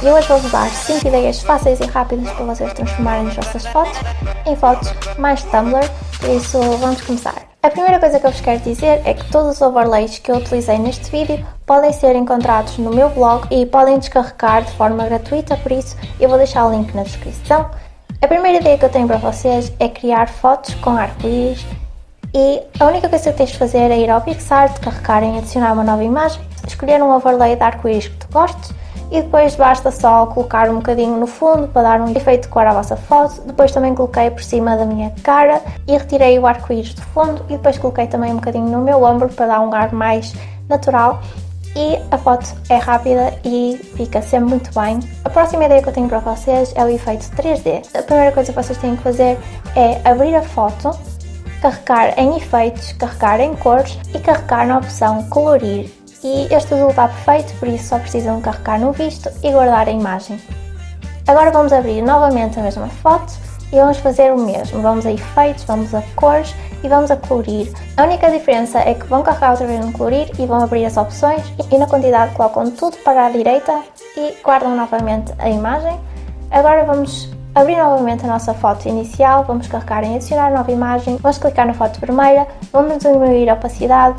vos dar 5 ideias fáceis e rápidas para vocês transformarem as vossas fotos em fotos mais Tumblr, por isso vamos começar. A primeira coisa que eu vos quero dizer é que todos os overlays que eu utilizei neste vídeo podem ser encontrados no meu blog e podem descarregar de forma gratuita, por isso eu vou deixar o link na descrição. A primeira ideia que eu tenho para vocês é criar fotos com arco-íris e a única coisa que tens de fazer é ir ao PixArt, carregar em adicionar uma nova imagem, escolher um overlay de arco-íris que tu gostes e depois basta só colocar um bocadinho no fundo para dar um efeito de cor à vossa foto. Depois também coloquei por cima da minha cara e retirei o arco-íris do fundo e depois coloquei também um bocadinho no meu ombro para dar um ar mais natural e a foto é rápida e fica sempre muito bem. A próxima ideia que eu tenho para vocês é o efeito 3D. A primeira coisa que vocês têm que fazer é abrir a foto, carregar em efeitos, carregar em cores e carregar na opção colorir e este azul está perfeito, por isso só precisam carregar no visto e guardar a imagem. Agora vamos abrir novamente a mesma foto e vamos fazer o mesmo. Vamos a efeitos, vamos a cores e vamos a colorir. A única diferença é que vão carregar outra vez no colorir e vão abrir as opções e na quantidade colocam tudo para a direita e guardam novamente a imagem. Agora vamos abrir novamente a nossa foto inicial, vamos carregar em adicionar nova imagem, vamos clicar na foto vermelha, vamos diminuir a opacidade,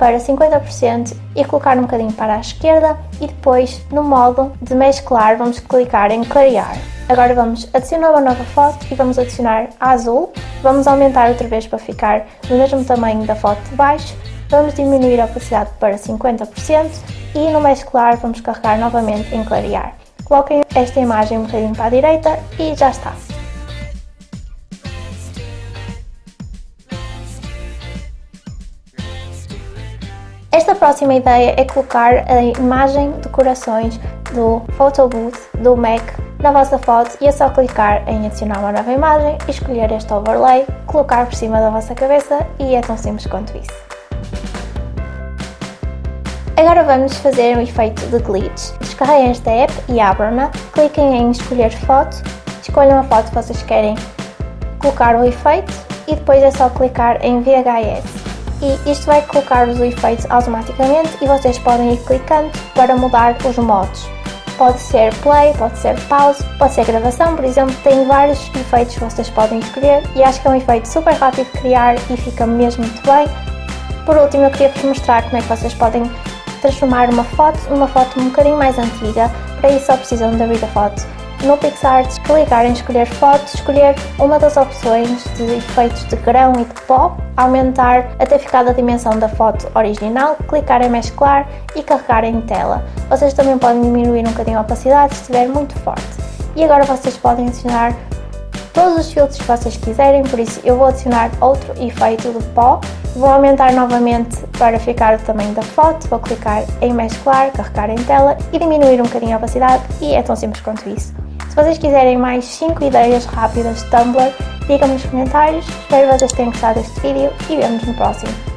para 50% e colocar um bocadinho para a esquerda e depois no modo de mesclar vamos clicar em clarear. Agora vamos adicionar uma nova foto e vamos adicionar a azul, vamos aumentar outra vez para ficar do mesmo tamanho da foto de baixo, vamos diminuir a opacidade para 50% e no mesclar vamos carregar novamente em clarear. Coloquem esta imagem um bocadinho para a direita e já está. Esta próxima ideia é colocar a imagem de corações do Photo Booth do Mac na vossa foto e é só clicar em adicionar uma nova imagem, escolher este overlay, colocar por cima da vossa cabeça e é tão simples quanto isso. Agora vamos fazer um efeito de glitch. Descarreguem esta app e abram-na, cliquem em escolher foto, escolham a foto que vocês querem colocar o efeito e depois é só clicar em VHS e isto vai colocar os efeitos automaticamente e vocês podem ir clicando para mudar os modos. Pode ser play, pode ser pause, pode ser gravação, por exemplo, tem vários efeitos que vocês podem escolher e acho que é um efeito super rápido de criar e fica mesmo muito bem. Por último, eu queria vos mostrar como é que vocês podem transformar uma foto numa foto um bocadinho mais antiga, para isso só precisam de abrir a foto no PixArt, clicar em escolher fotos, escolher uma das opções de efeitos de grão e de pó, aumentar até ficar da dimensão da foto original, clicar em mesclar e carregar em tela. Vocês também podem diminuir um bocadinho a opacidade se estiver muito forte. E agora vocês podem adicionar todos os filtros que vocês quiserem, por isso eu vou adicionar outro efeito de pó, vou aumentar novamente para ficar o tamanho da foto, vou clicar em mesclar, carregar em tela e diminuir um bocadinho a opacidade e é tão simples quanto isso. Se vocês quiserem mais 5 ideias rápidas de Tumblr, digam nos comentários. Espero que vocês tenham gostado deste vídeo e vemos no próximo.